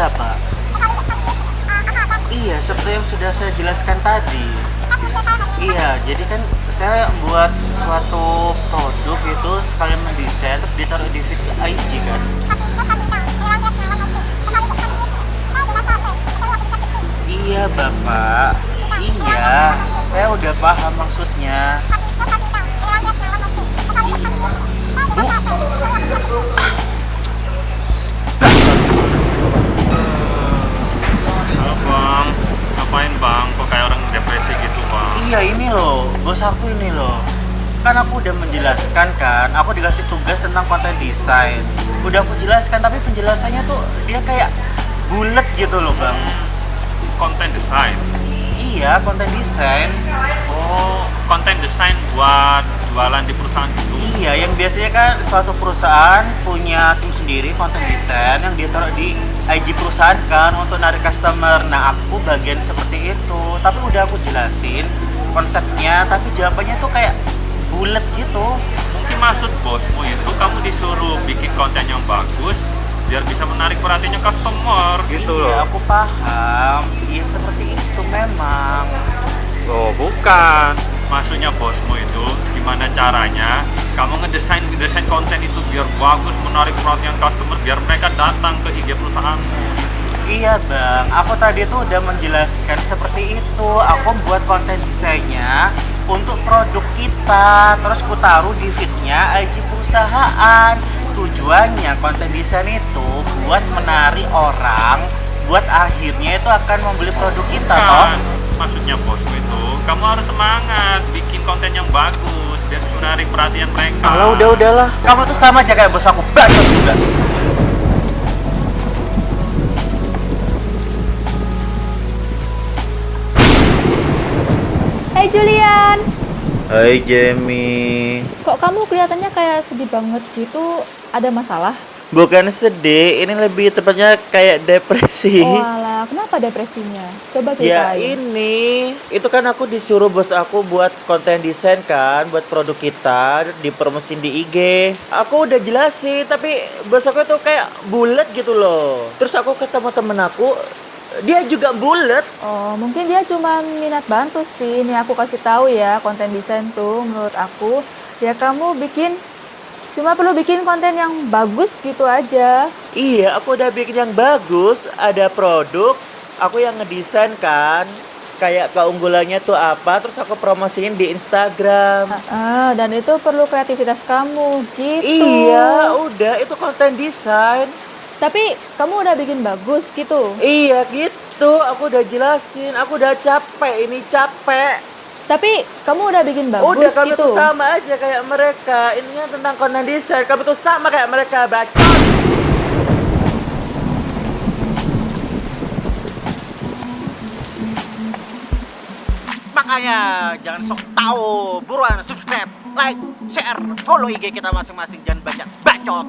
Iya, Pak. Iya, seperti yang sudah saya jelaskan tadi. Iya, jadi kan saya buat suatu produk itu sekalian mendesain ditaruh di feed IG kan. Iya, Bapak. Iya, saya udah paham maksudnya. Bos aku ini loh. Kan aku udah menjelaskan kan, aku dikasih tugas tentang konten desain. Udah aku jelaskan, tapi penjelasannya tuh dia kayak bulat gitu loh, Bang. Konten desain. Iya, konten desain. Oh, konten desain buat jualan di perusahaan gitu. Iya, yang biasanya kan suatu perusahaan punya tim sendiri konten desain yang dia taruh di IG perusahaan kan untuk narik customer. Nah, aku bagian seperti itu. Tapi udah aku jelasin konsepnya, tapi jawabannya tuh kayak bulat gitu. Mungkin maksud bosmu itu kamu disuruh bikin konten yang bagus biar bisa menarik perhatiannya customer gitu Iya, loh. aku paham. Iya, seperti itu memang. Oh, bukan. Maksudnya bosmu itu gimana caranya kamu ngedesain ngedesain konten itu biar bagus menarik perhatian customer biar mereka datang ke IG perusahaanmu. Iya bang, aku tadi tuh udah menjelaskan seperti itu. Aku buat konten desainnya untuk produk kita, terus ku taruh di feednya IG perusahaan. Tujuannya konten desain itu buat menarik orang, buat akhirnya itu akan membeli produk kita, toh. Kan, maksudnya bosmu itu kamu harus semangat bikin konten yang bagus biar menarik perhatian mereka. Kalau udah udahlah, kamu tuh sama aja kayak bos aku, bacot juga. Hai Julian, Hai Jamie. kok kamu kelihatannya kayak sedih banget gitu? Ada masalah? Bukan sedih, ini lebih tepatnya kayak depresi. Oh alah, kenapa depresinya? Coba Ya ceritain. ini, itu kan aku disuruh bos aku buat konten desain kan, buat produk kita dipromosin di IG. Aku udah jelasin, tapi bos aku tuh kayak bulat gitu loh. Terus aku ketemu temen aku, dia juga bulat. Oh, mungkin dia cuma minat bantu sih. Nih aku kasih tahu ya, konten desain tuh menurut aku ya kamu bikin cuma perlu bikin konten yang bagus gitu aja. Iya, aku udah bikin yang bagus, ada produk, aku yang ngedesain kan. Kayak keunggulannya tuh apa, terus aku promosiin di Instagram. Ah, dan itu perlu kreativitas kamu gitu. Iya, udah itu konten desain. Tapi kamu udah bikin bagus gitu. Iya gitu, aku udah jelasin, aku udah capek, ini capek. Tapi kamu udah bikin bagus udah kami gitu. tuh sama aja kayak mereka. Ininya tentang konten desain, kami tuh sama kayak mereka, bacot. Makanya jangan sok tahu, buruan subscribe, like, share, follow IG kita masing-masing jangan banyak bacot.